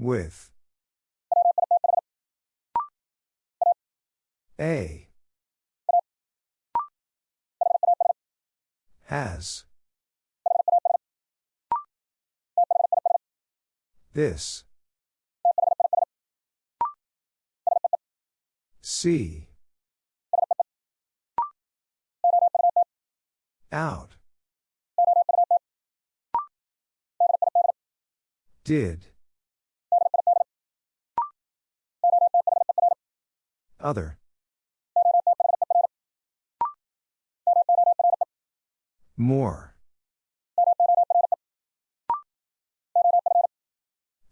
With. A. Has. This. See. Out. Did. Other. More.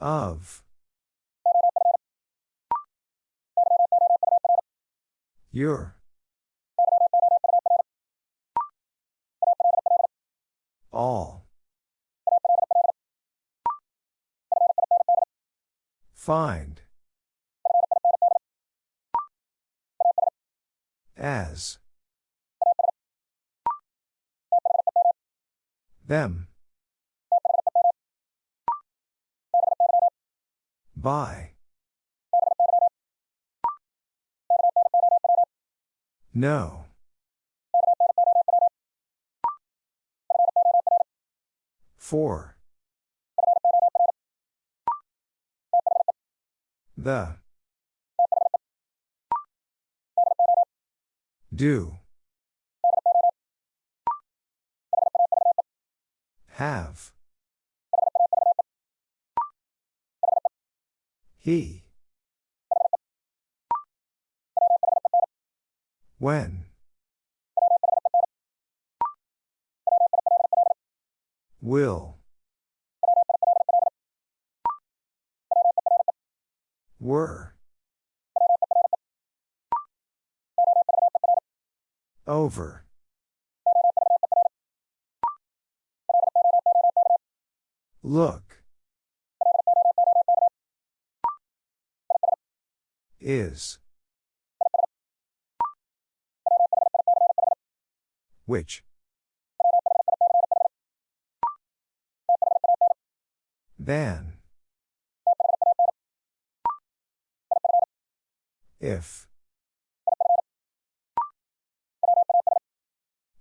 Of. Your. All. Find. As. Them. By. No. For. The. Do. Have. He. When. Will. Were. Over. Look. Is. Which? Than. If.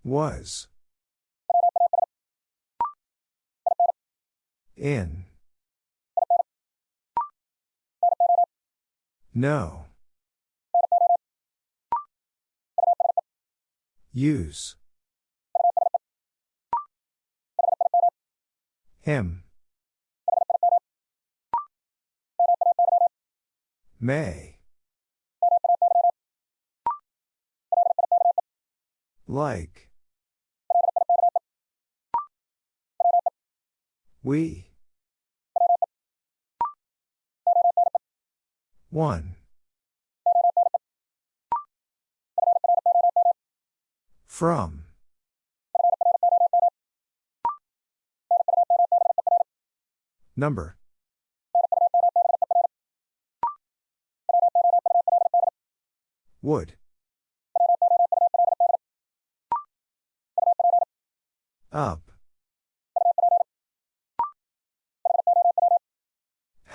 Was. In. No. Use. Him. May. Like. We. One. From. Number. Would. Up.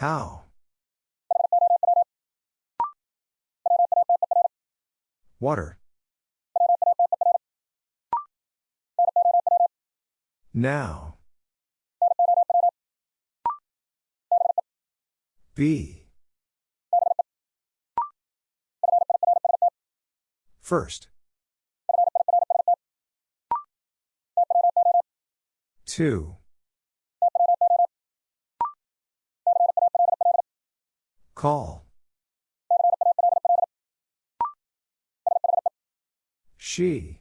How? Water. Now. Be. First. Two. Call. She.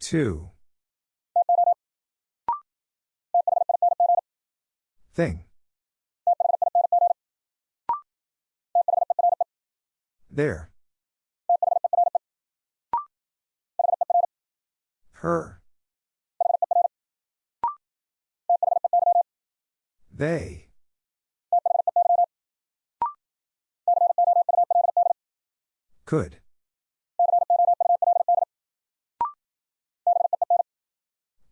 Two. Thing. There. Her. They. Could.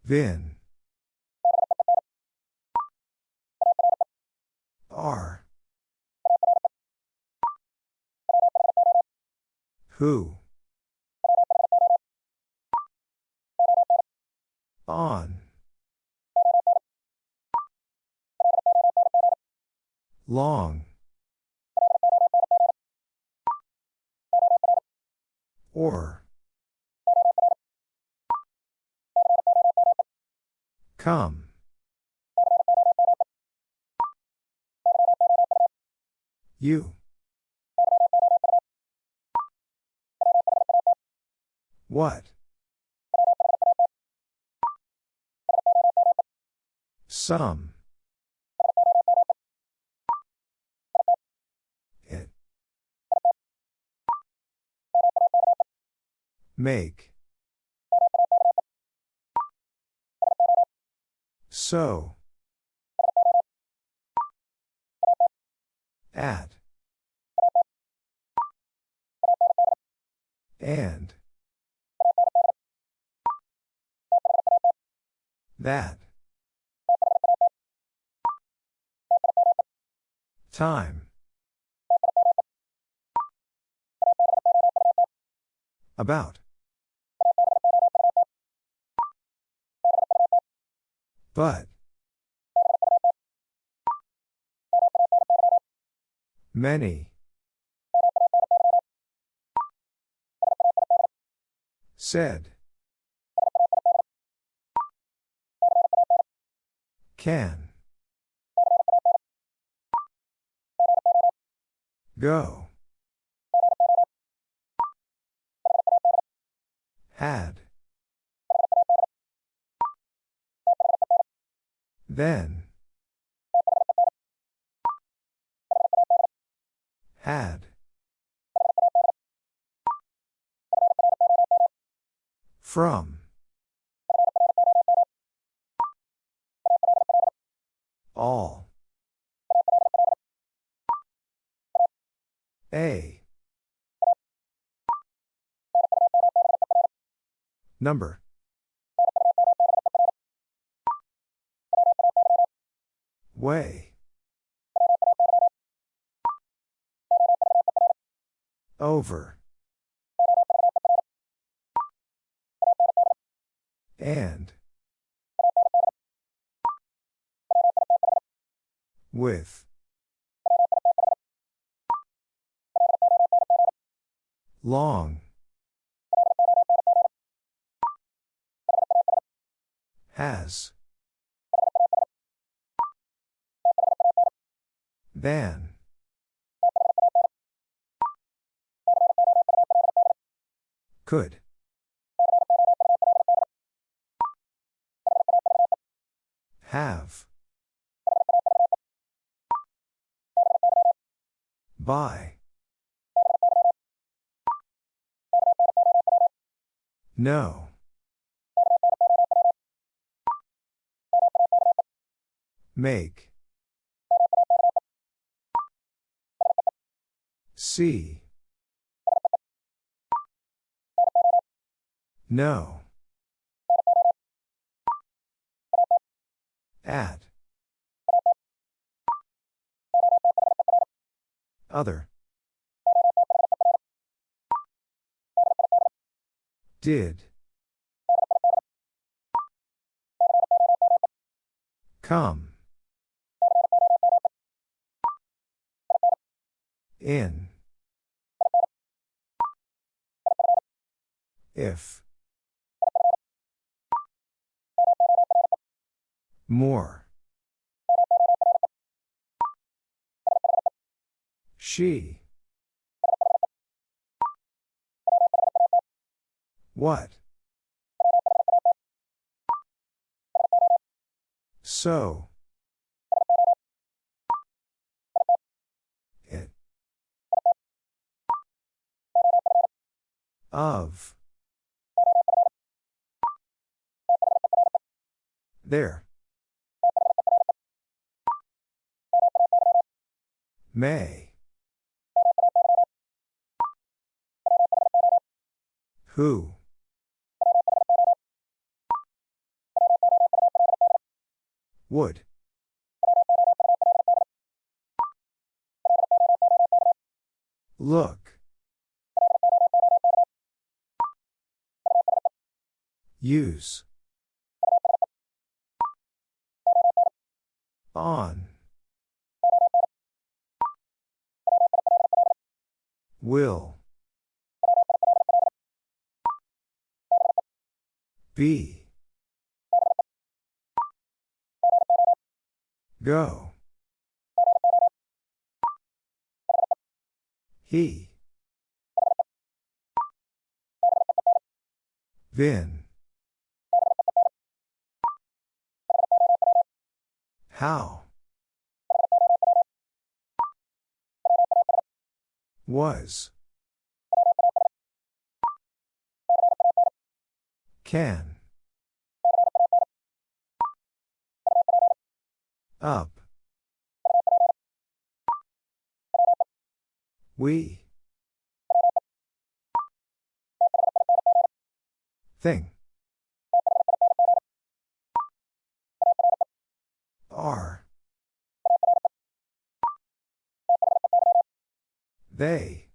Vin. Are. Who? On. Long. Or. Come. You. What? Some. Make. So. At. And. That. Time. About. But. Many. Said. Can. Go. Had. Then. Had. From. All. A. Number. Way. Over. And. With. Long. Has. Than. Could. Have. By. No. Make. See. No. At. Other. Did. Come. In. If. More. She. What? So. It. Of. There. May. Who? Would. Look. Use. On. Will. Be. Go. He. Vin. How? Was. Can. Up. We. Thing. Are. They.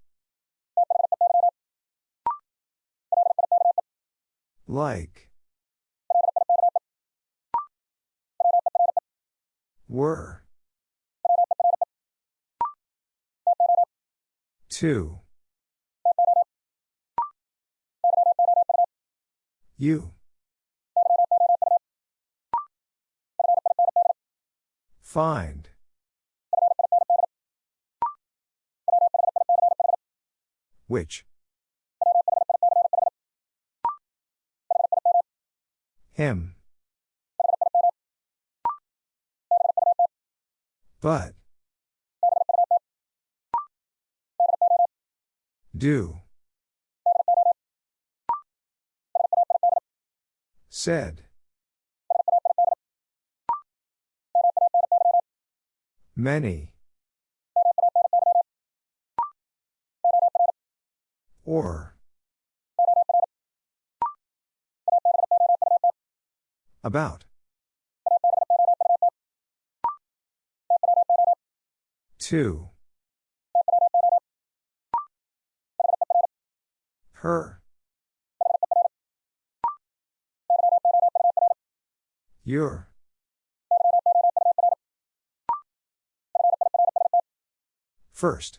Like. Were. Two. You. Find. Which? Him. But. Do. Said. Many. Or. About. Two. Her. Your. First.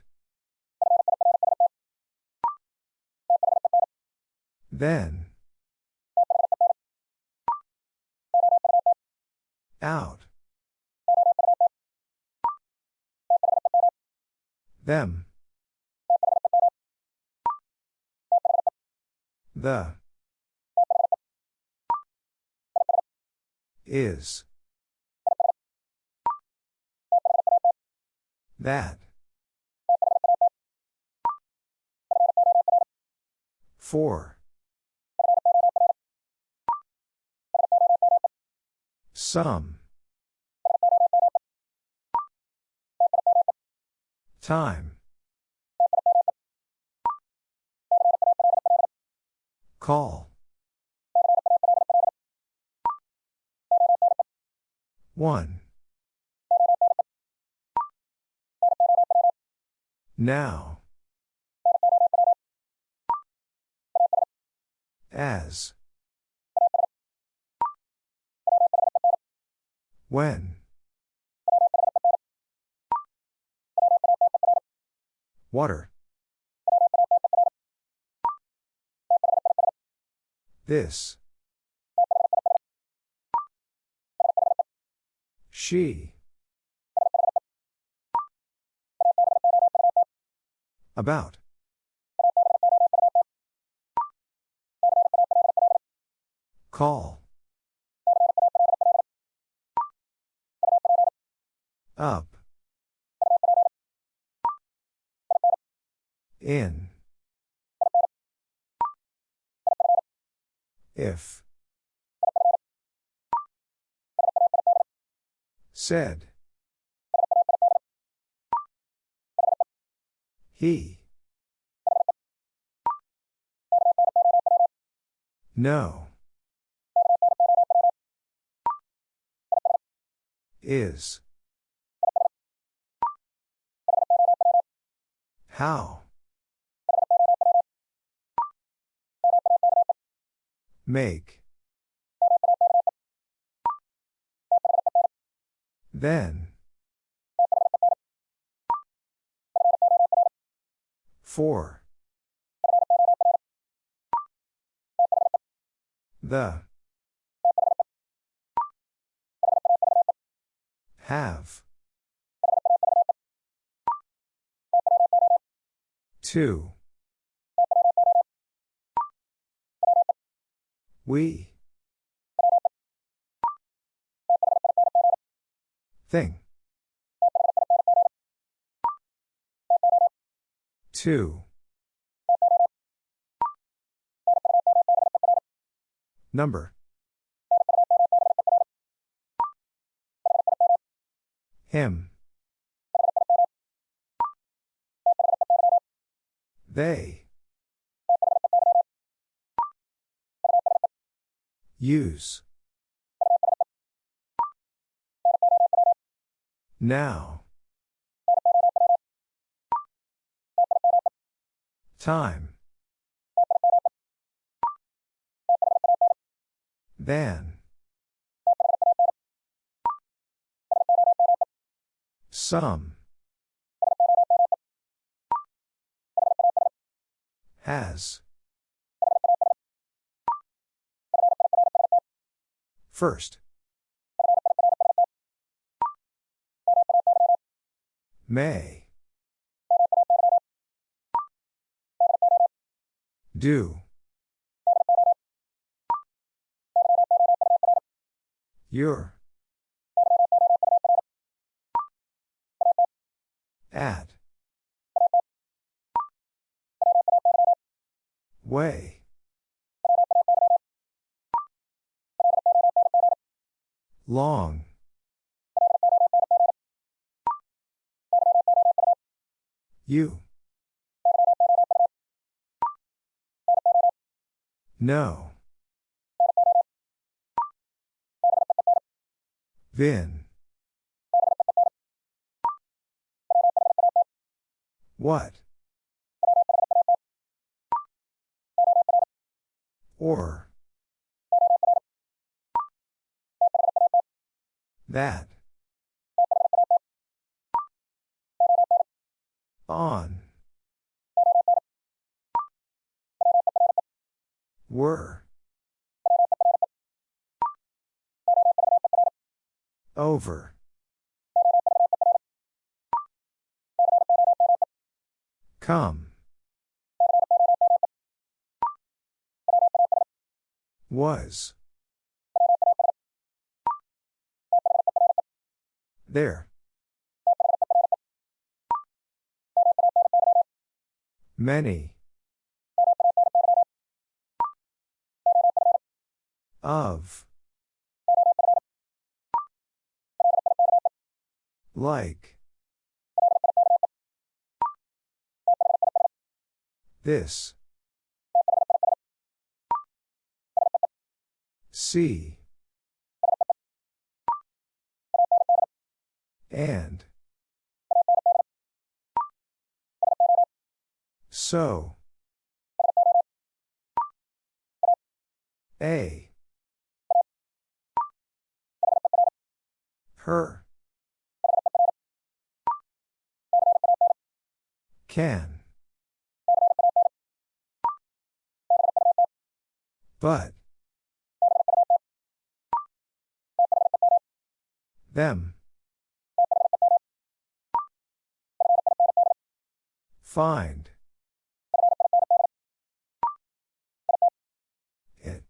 Then. Out. Them. The. Is. That. Four. Some. Time. Call. One. Now. As. When. Water. This. She. About. Call. Up. In. If. Said. He. No. Is. How. Make. Then. Four. The. Have. Two. We. Thing. Two. Number. Him. They. Use. Now. Time. Than. Some. Has. First. May. Do. Your. At. Way. Long. You. No. Vin. What? Or. That. On. Were. Over. Come. Was. There. Many. Of. Like. This. See. And. So. A. Her. Can. But. Them. Find. It.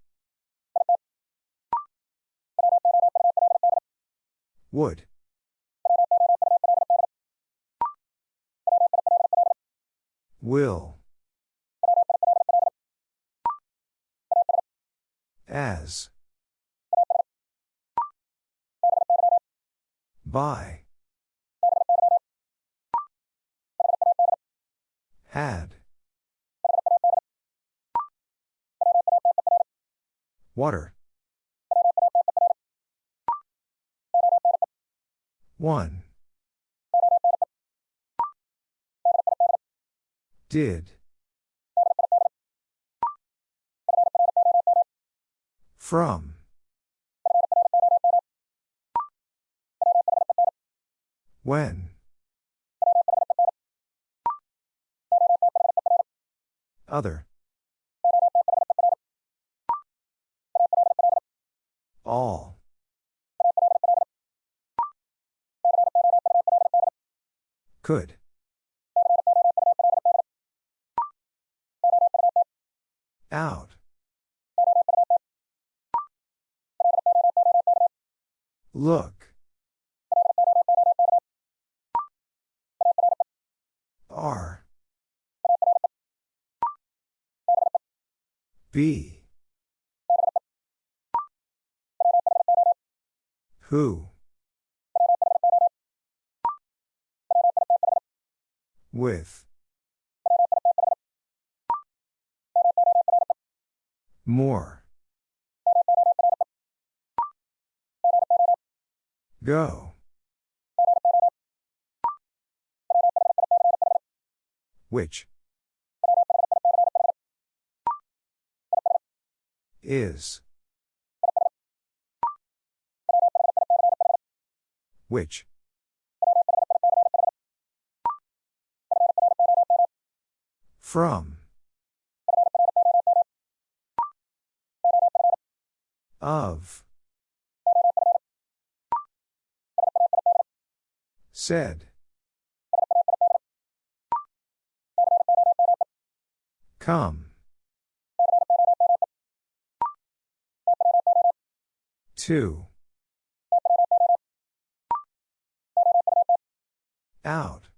Would. Will. As. By. Had. Water. One. Did. From. When. Other. All. Could. Out. Look. R. B. Who? With. More. Go. Which? Is. Which? From. Of. Said. Come. Two. Out.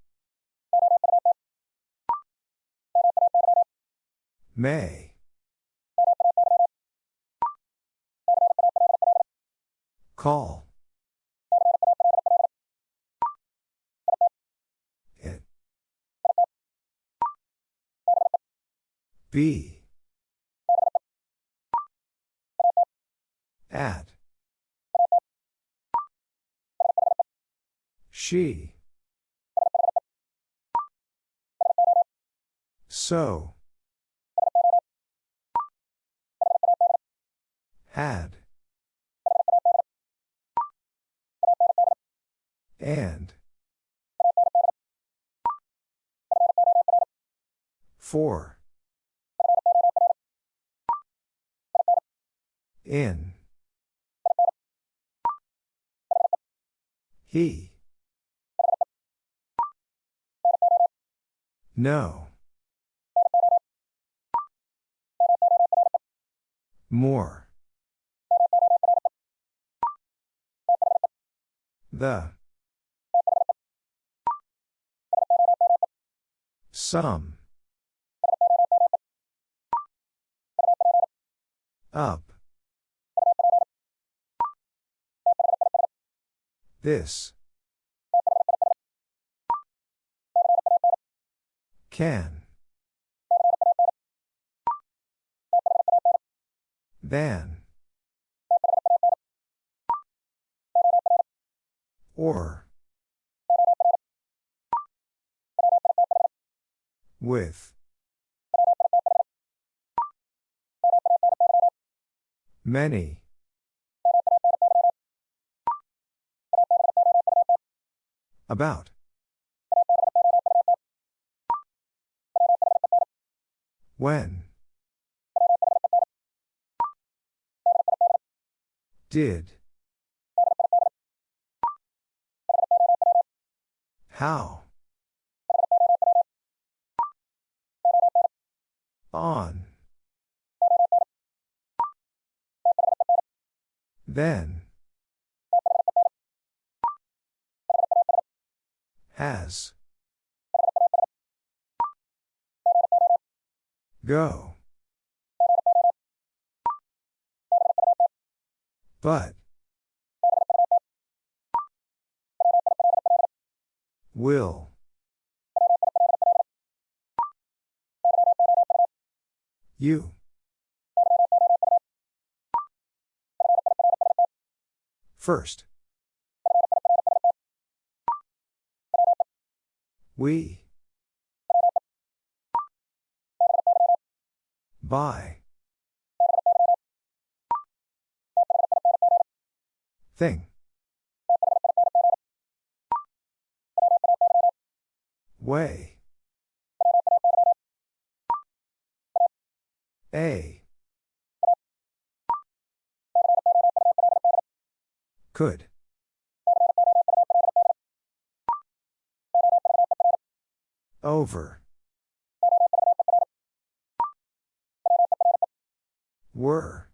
May. Call. Be. At. She. So. Had. And. For. In. He. No. More. The. Some. Up. This. Can. Than. Or. With. Many. About. When. Did. How? On. Then. Has. Go. But. Will. You. First. We. By. Thing. Way. A. Could. Over. Were.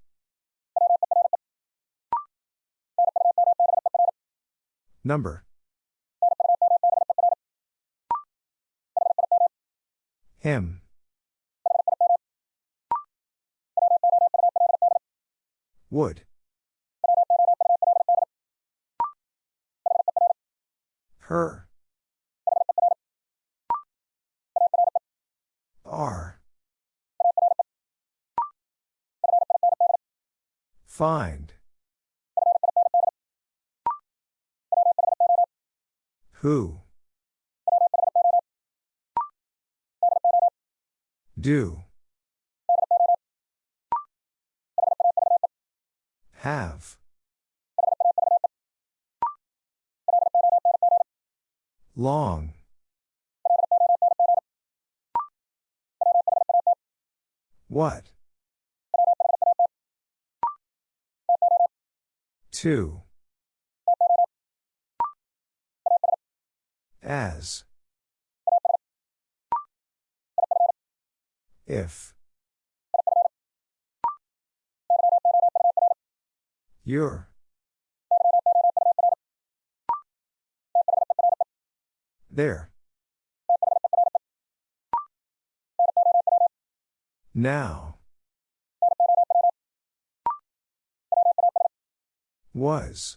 Number. Him. Would. Her. Are. Find. Who? Do. Have. Long. What? Two. As. If. Your. There. Now. Was.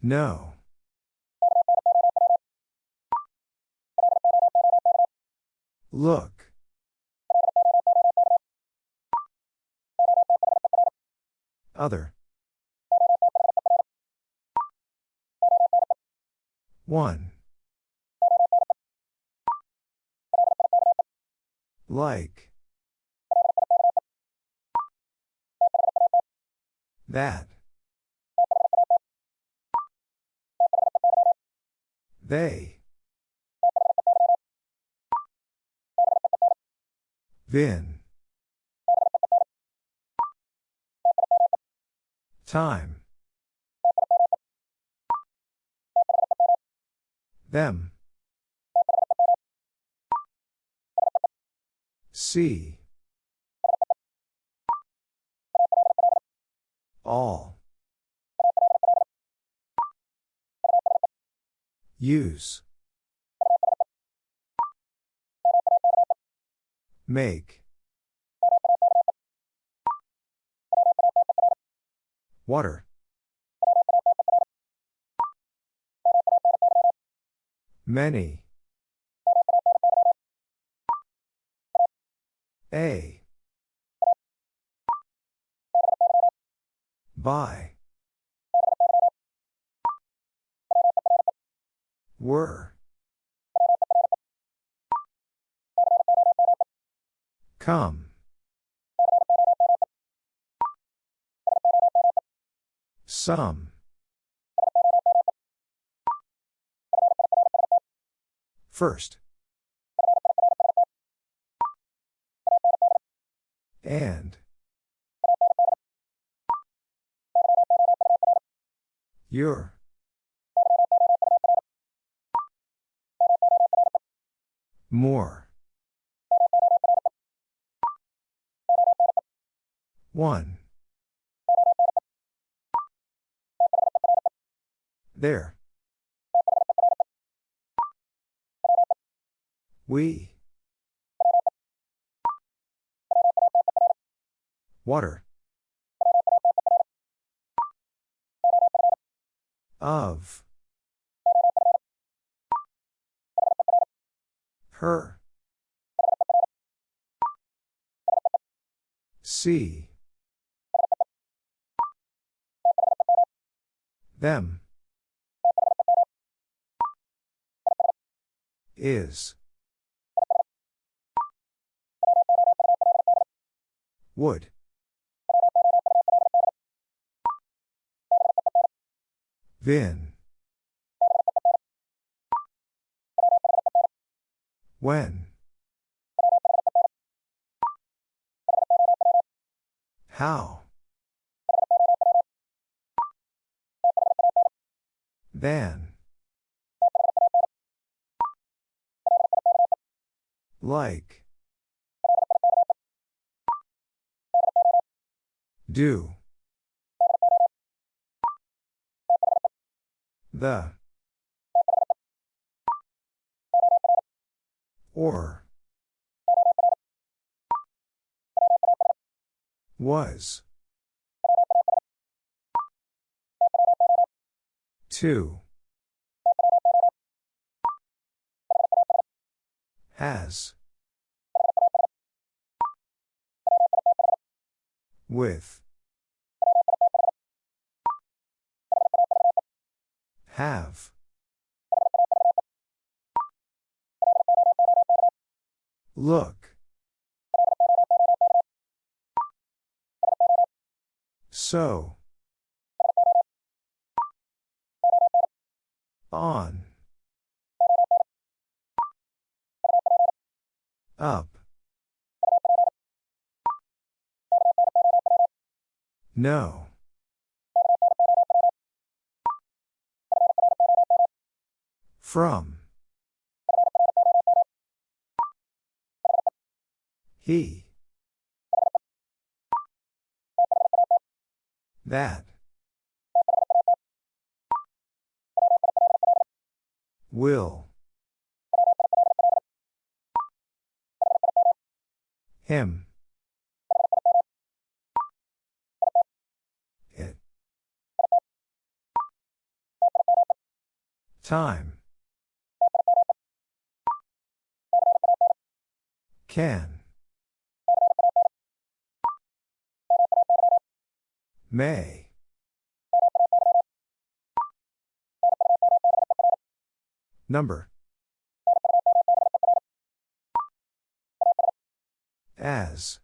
No. Look. Other. One. Like. That. They. Vin. Time. Them. See. All. Use. Make. Water. Many. A. By. Were. Come. Some. First. And. Your. More. One. There. We. Water. Of. Her. See. Them. Is. Would. Vin. When. How. Than. Like. Do. The. Or. Was. Two. Has. With. Have. Look. So. On. Up. No. From. He. That. Will. Him. It. Time. Can. May. Number. As.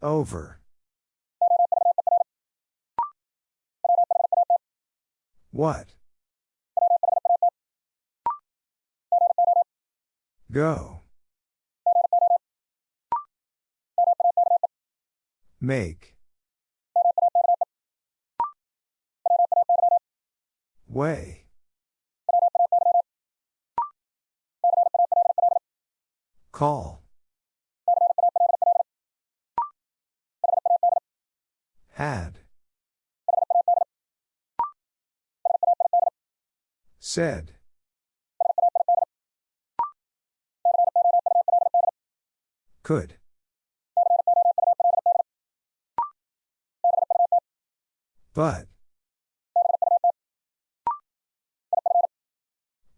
Over. What? Go. Make. Way. Call. Had. Said. Could. But.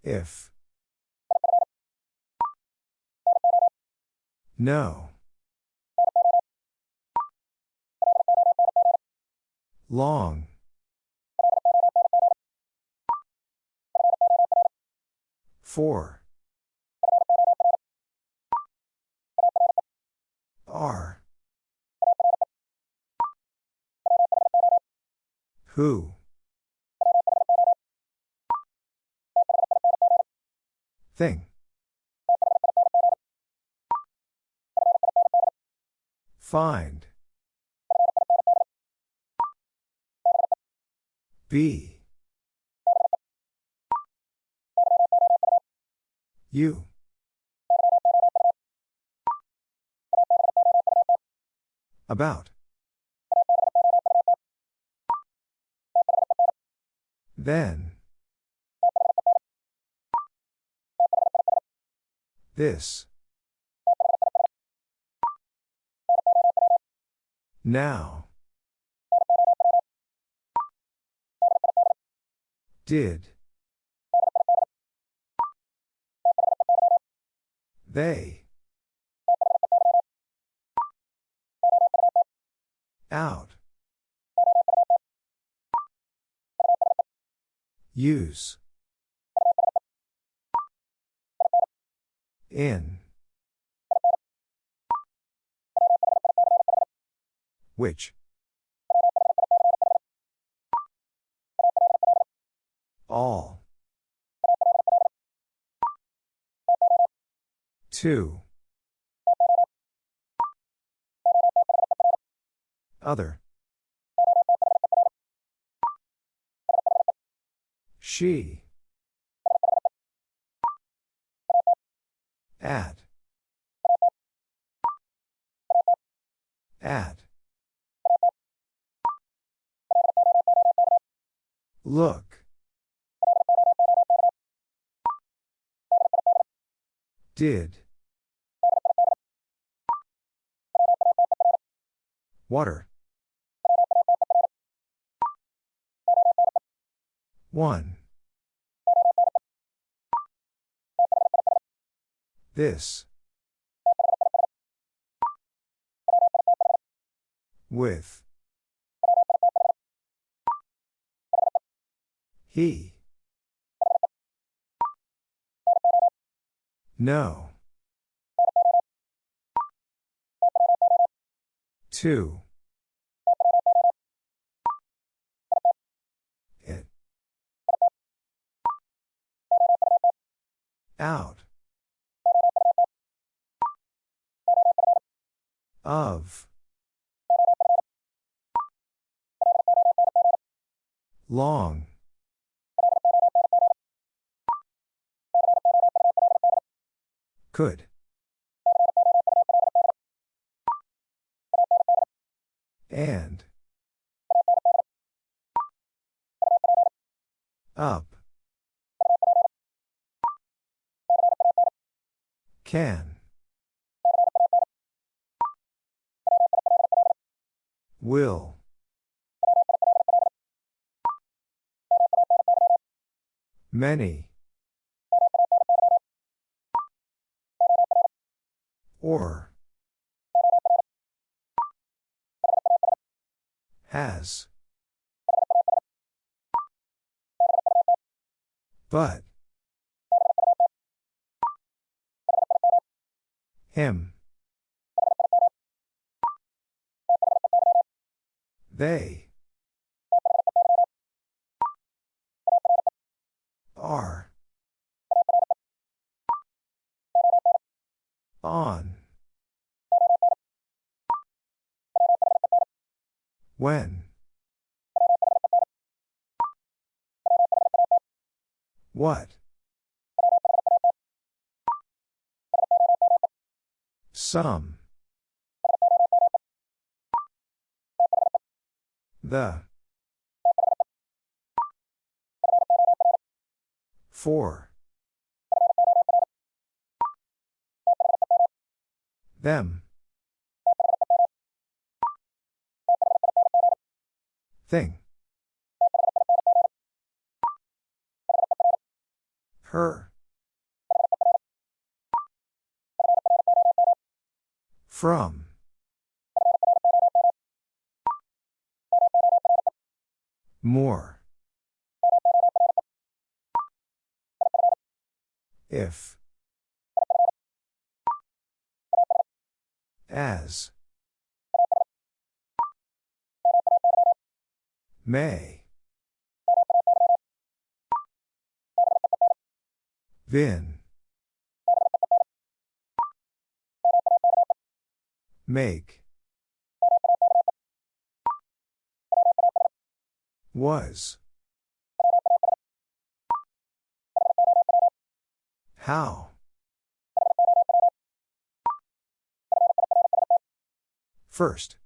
If. No. Long. Four. Are. Who? Thing. Find. Be. You. About. Then. This. Now. Did. They. Out. Use. In. Which. All. Two. Other. She. At. At. Look. Did. Water. 1. This. With. He. No. 2. Out. Of. Long. Could. And. Up. Can. Will. Many. Or. Has. But. Him. They. Are. On. When. What? Some. The. Four. Them. Thing. Her. From. More. If. As. May. Vin. Make. Was. How? First.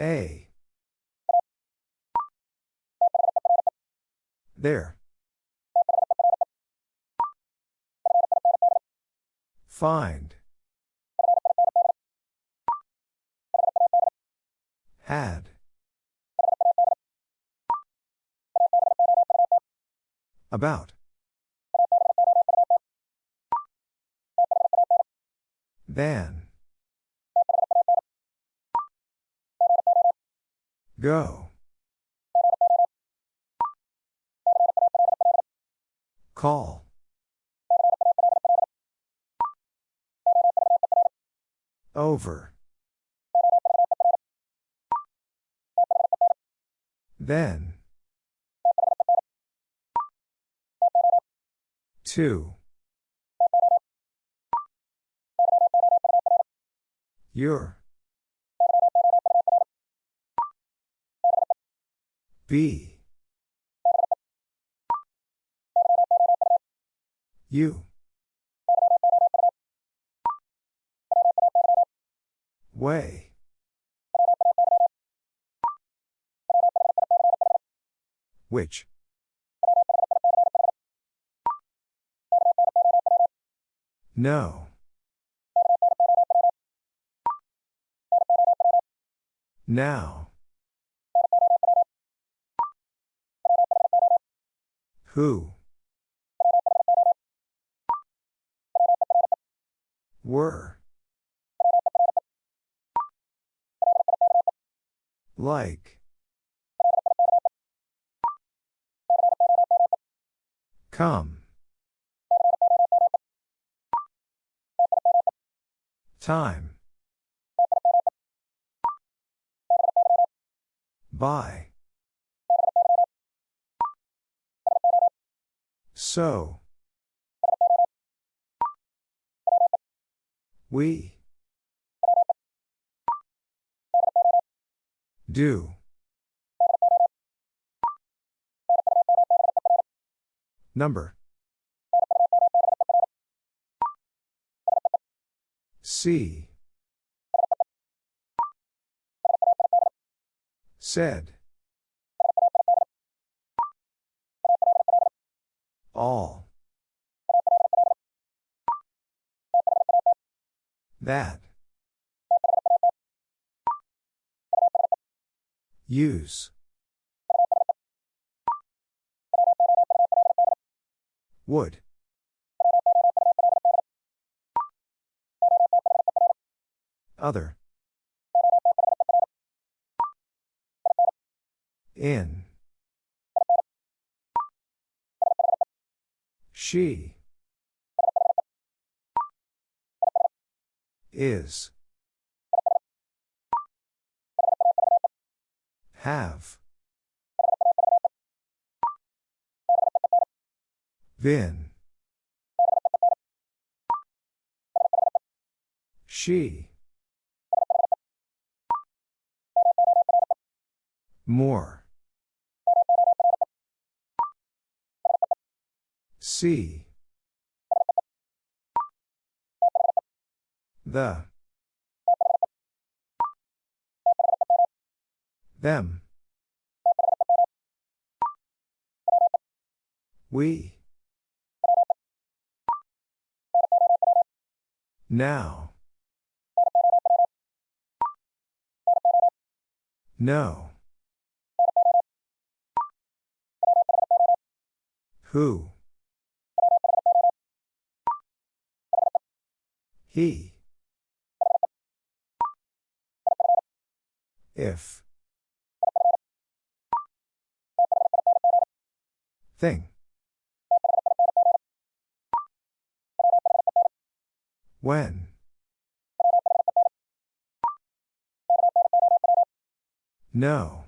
A. There. Find. Had. About. Then. Go. Call. Over. Then. Two. Your. Be. You. Way. Which? No. Now. Who? Were. Like. Come. Time. By. So. We. Do. Number. See. Said. All. That. Use. Would. Other. In. She. Is. Have. Been. She. More. See. The. Them. We. Now. No. Who? He. If. Thing. When? No.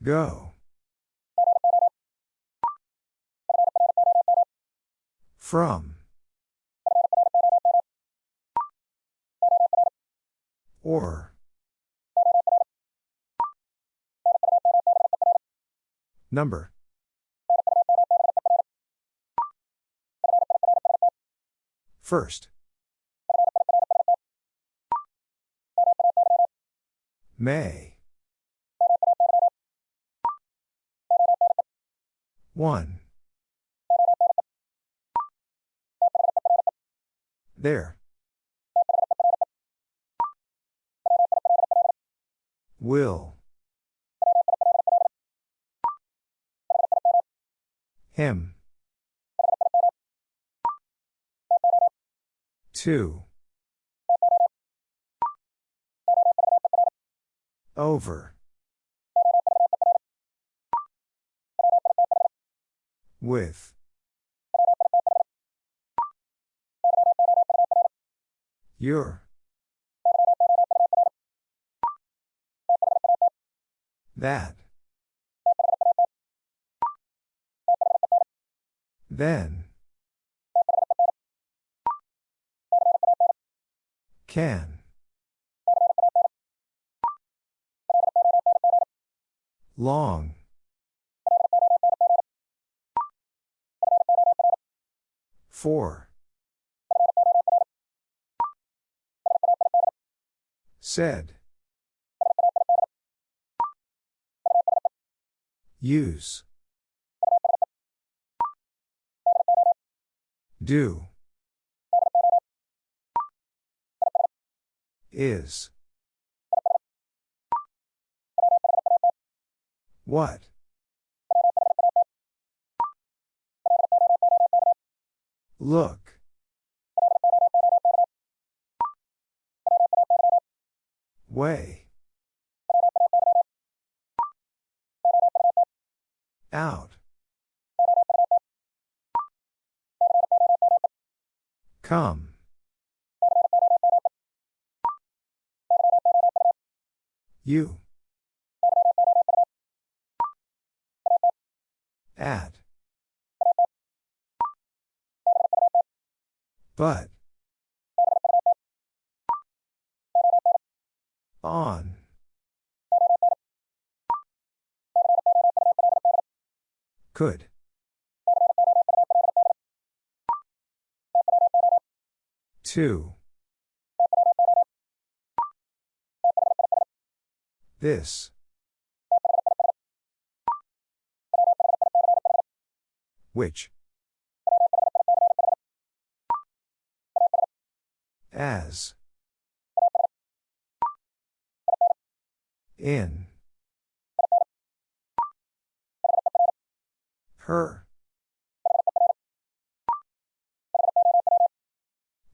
Go. From. Or. Number. First. May. One. There. Will. Him. Two. Over. With. Your. That. Then. Can. Long. Four. Said. Use. Do. Is. What? Look. Way. Out. Come. You. At. But. On. Could. Two. This. Which? As. In. Her.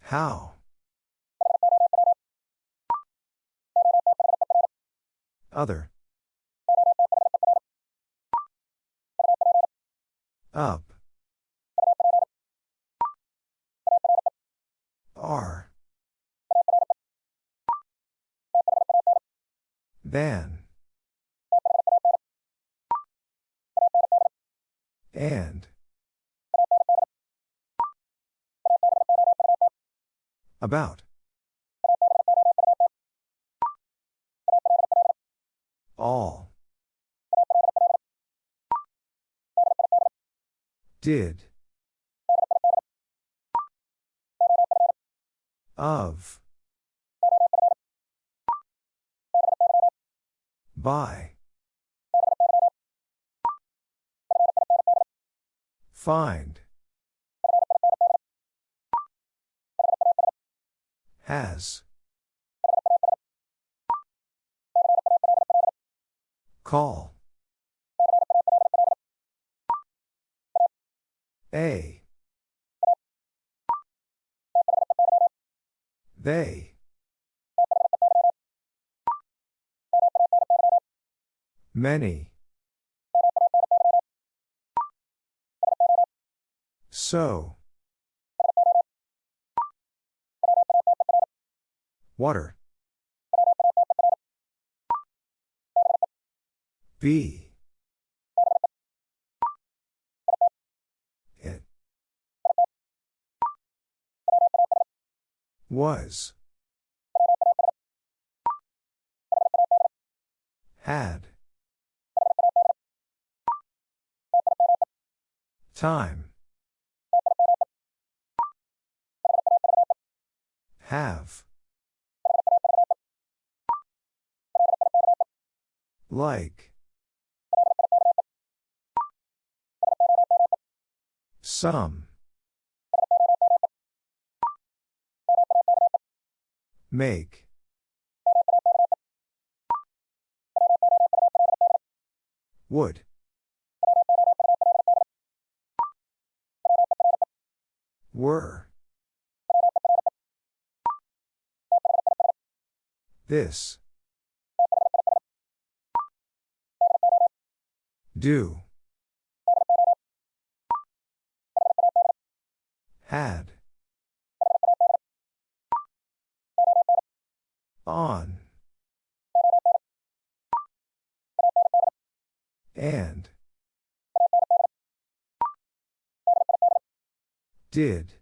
How? Other. Up. Are. Than. And. About. All. Did. Of. By. Find. Has. Call. A. They. Many. So. Water. B. It. Was. Had. Time. Have. Like. Some. Make. Would. Were. This. Do. Had. On. And. Did.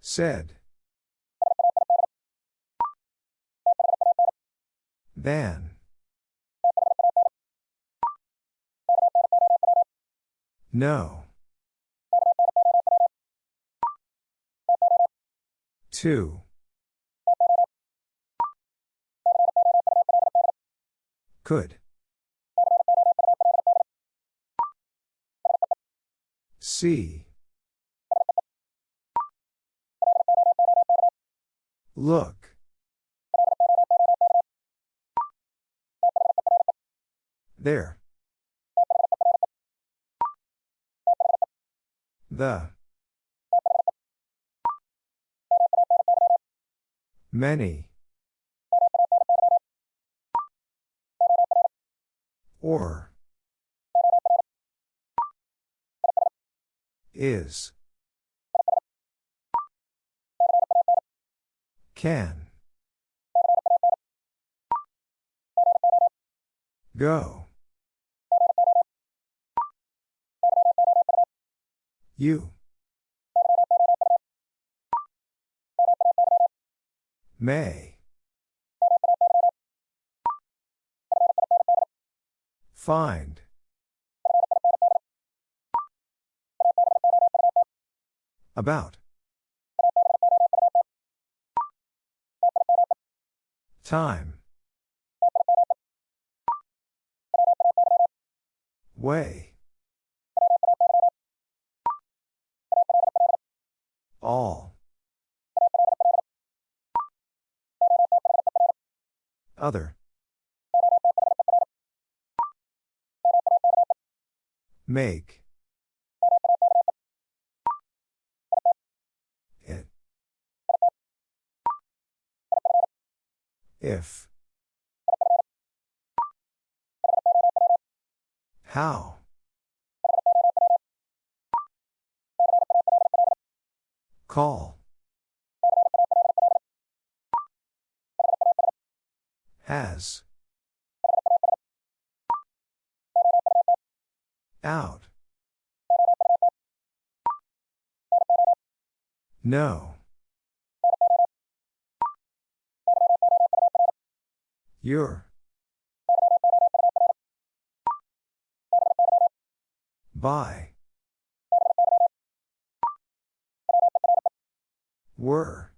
Said. Than. No. Two. Could. See. Look. There. The. Many. Or. Is. Can. Go. You. May. Find. About. Time. Way. All. Other. Make. It. If. How? Call. Has. Out. No. Your. By. Were.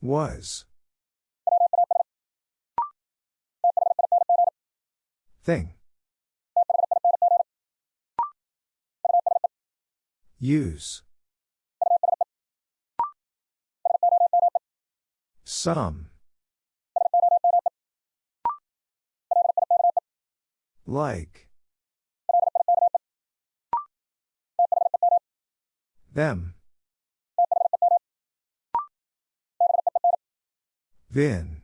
Was. Thing. Use. Some. Like. Them. Then.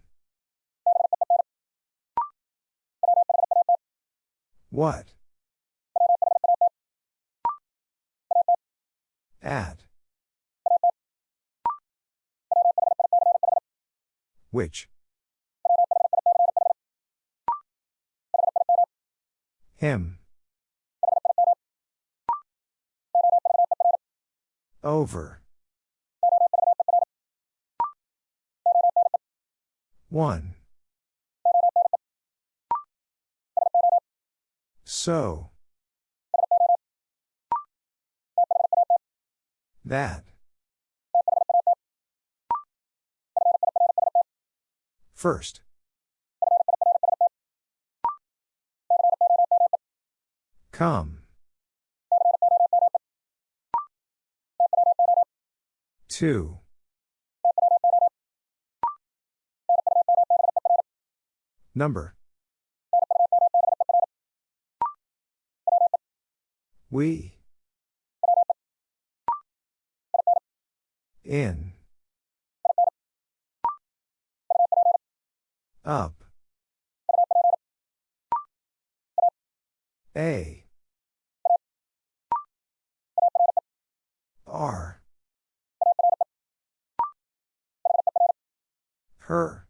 What? At. Which? Him. Over. One. So. That. First. Come. Two. Number. We. In. Up. A. R. Her.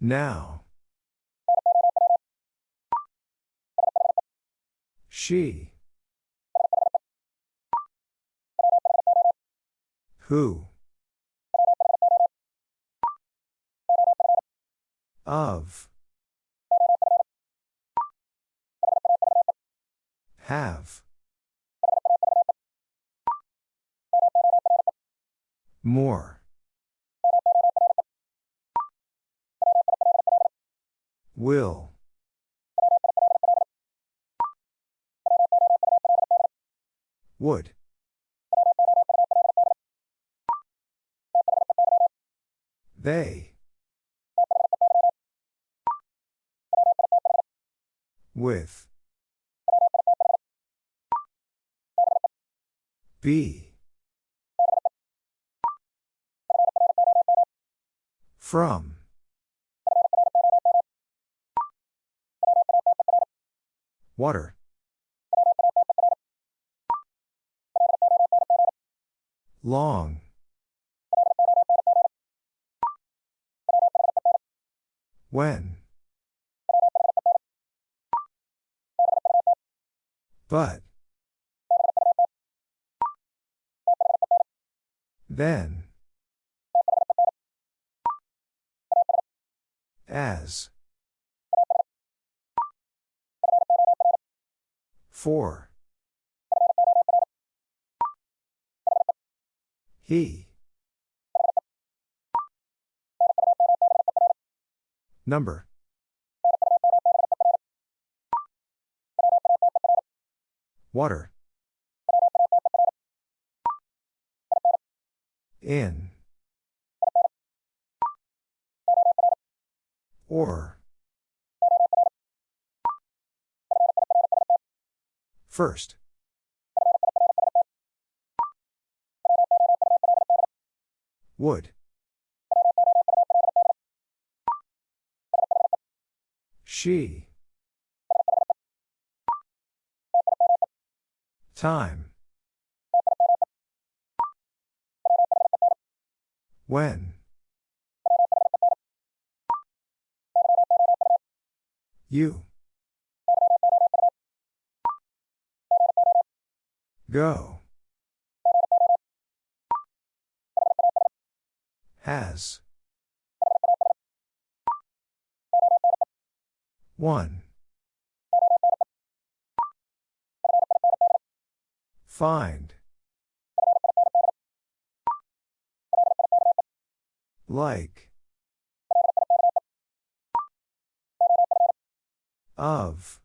Now. She. Who? Of. Have. More. Will. Would. They. With. Be. From. Water. Long. When? But. Then. As. For. He. Number. Water. In. Or. First. Would. She. Time. When. You. Go. Has. One. Find. Like. Of.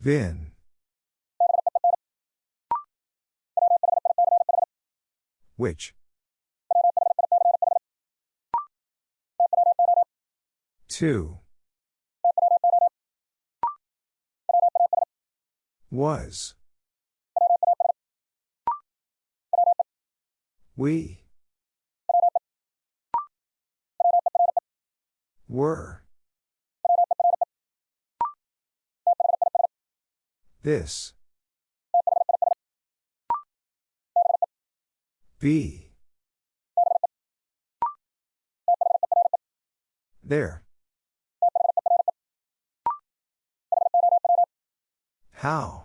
Been. Which? Two. Was. We. Were. This. Be. There. How?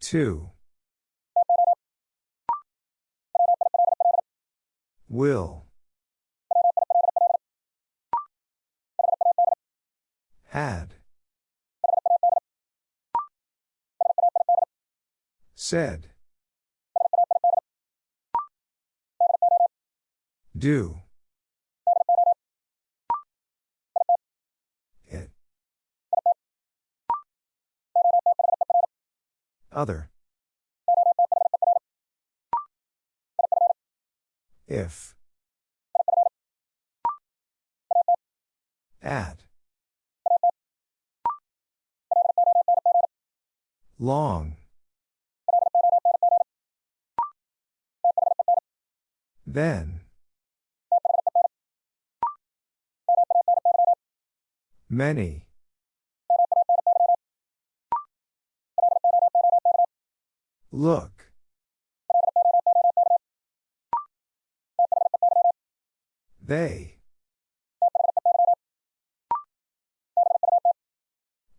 Two. Will. Had. Said. Do. It. Other. If. At. Long. Then. Many. Look. They.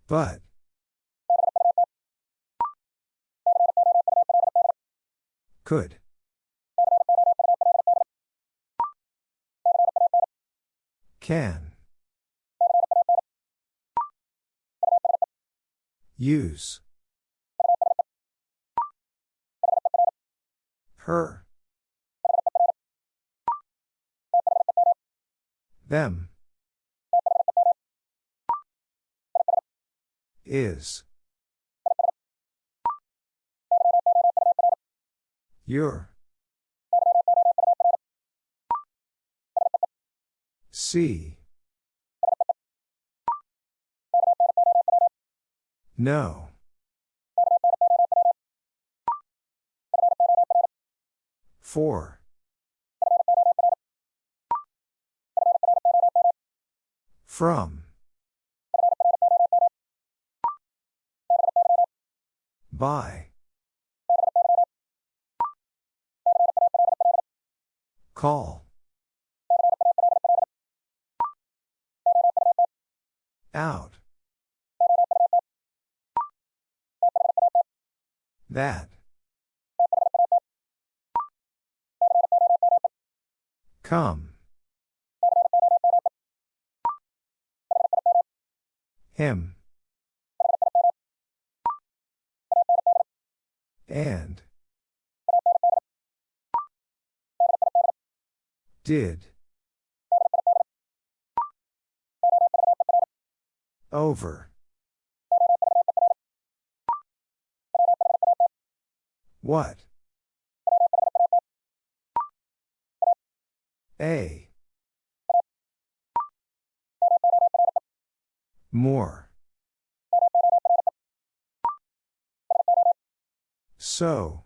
But. Could. Can. Use. Her. Them. Is. Your. See. No. Four. From. By. Call. Out. That. Come. Him. And. Did. Over. What? A. More. So.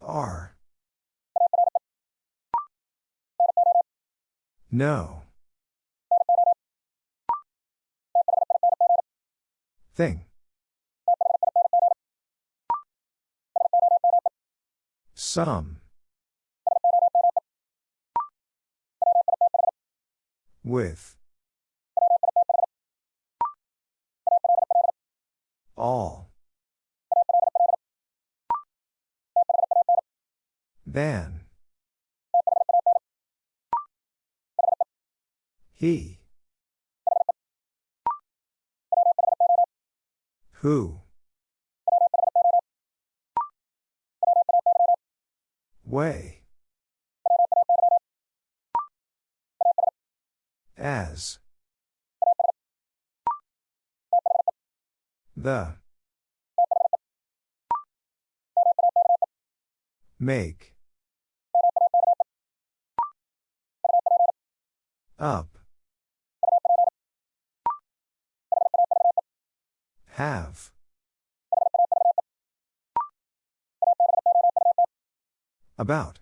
Are. No. Thing. Some. With. All. Than. He. Who? Way. As. The. Make. Up. Have. About.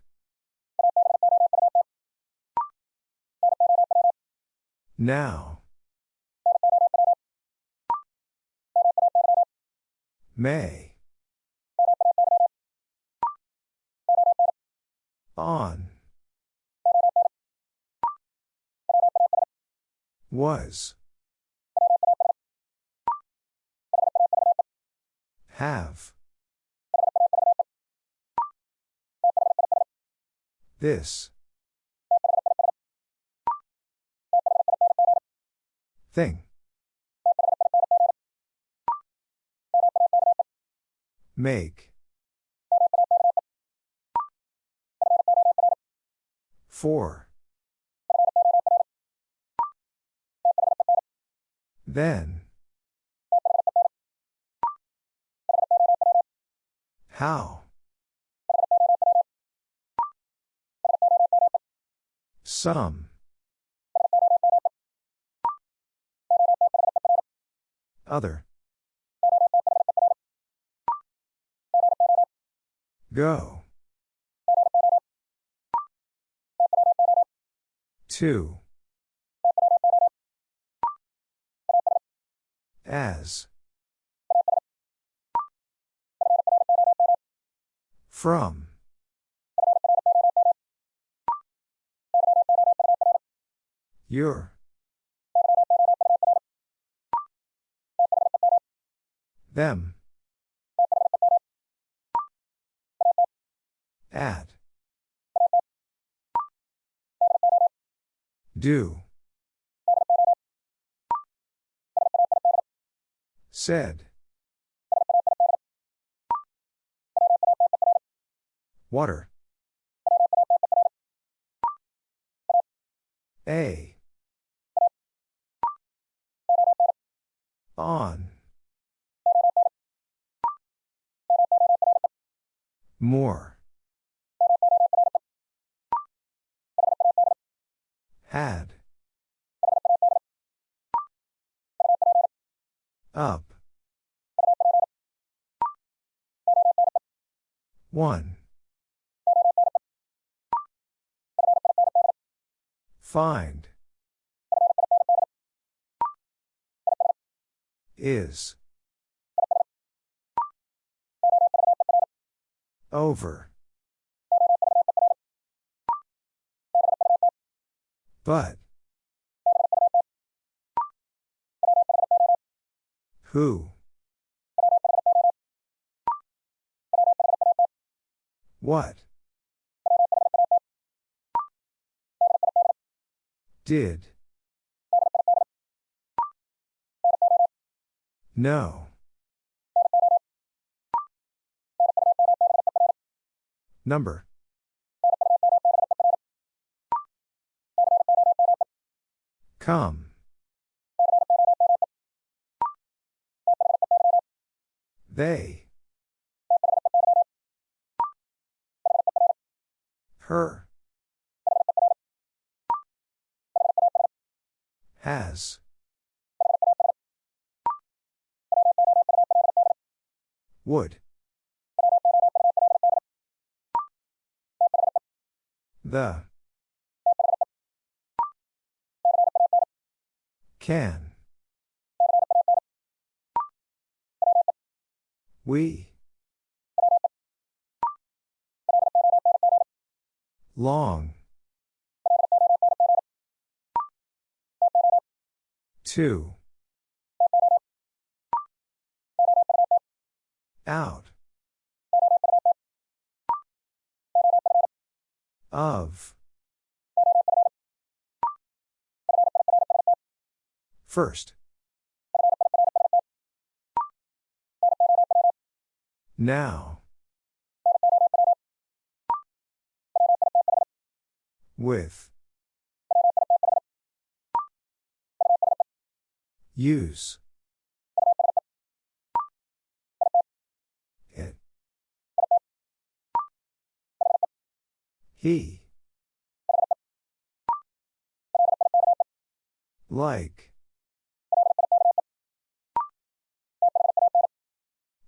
Now. May. On. Was. Have. This. Thing. Make. Four. Then. How? Some. Other. Go. Two. As. From. Your. Them. At. Do. Said. Water. A. On. More. Had. Up. One. Find. Is. Over. But. Who? What? Did. No. Number. Come. They. Her. Has. Would. The. Can. We. Long. Two. Out. Of. First. Now. With. Use. He. Like.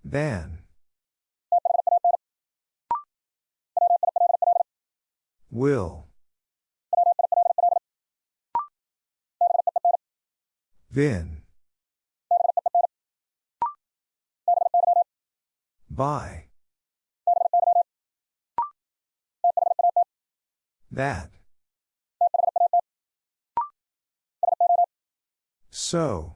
Than. Will. Vin. By. That. So.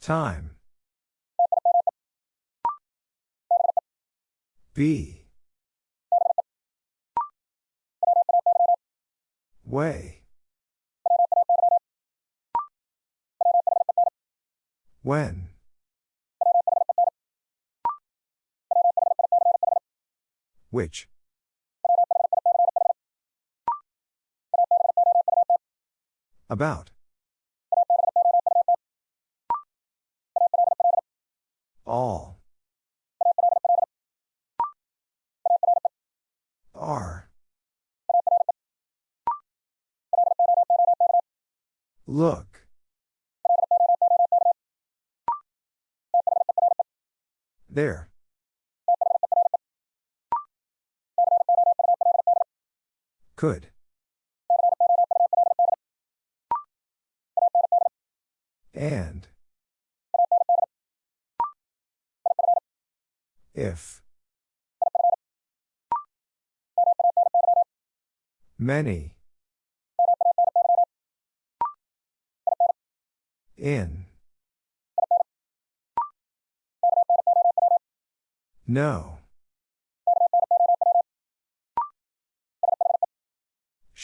Time. Be. Way. When. Which. About. All. Are. Look. There. Could. And. If. Many. In. No.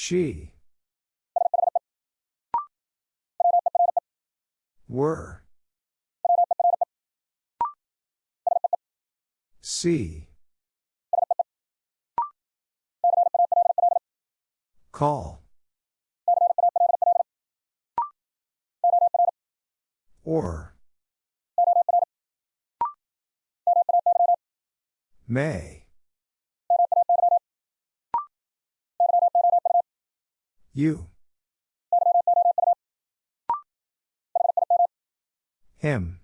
She. Were. See. Call. Or. May. You. Him.